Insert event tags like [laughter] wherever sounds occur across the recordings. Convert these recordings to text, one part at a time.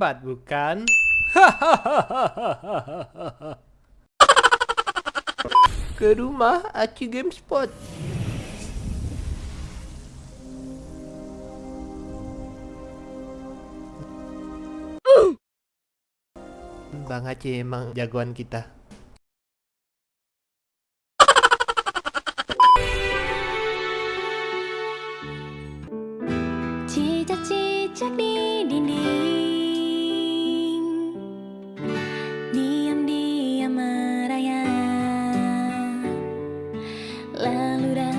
Hebat bukan? [laughs] Ke rumah Aci Game Spot. [gasps] Bang Aceh emang jagoan kita. ラルラ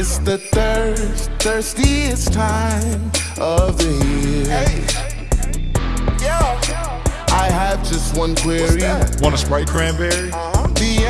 It's the thirst, thirstiest time of the year. I have just one query. Want a Sprite cranberry? Uh-huh. The answer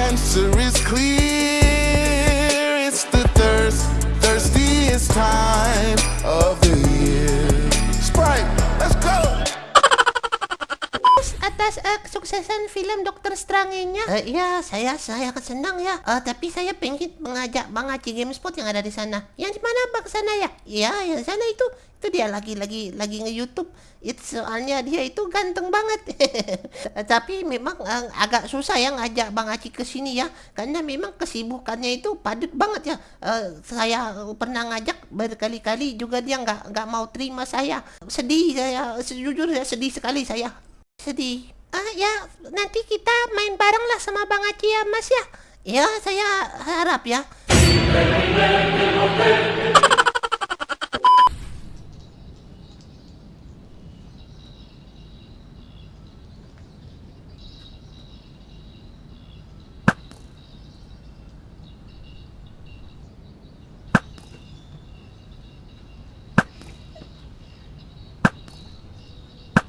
atas eh, kesuksesan film Dokter Strange-nya. Eh, ya, saya saya akan senang ya. Eh, tapi saya pengen mengajak Bang Aci Gamespot yang ada di sana. Yang di mana Bang sana ya? Ya, yang sana itu itu dia lagi lagi lagi nge-YouTube. Itu soalnya dia itu ganteng banget. [laughs] Tapi memang eh, agak susah ya ngajak Bang Aci ke sini ya. Karena memang kesibukannya itu padat banget ya. Eh, saya pernah ngajak berkali-kali juga dia nggak nggak mau terima saya. Sedih saya, sejujurnya sedih sekali saya. Sedih ah ya nanti kita main bareng lah sama Bang Aci ya Mas ya. Ya saya harap ya.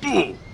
Ooh.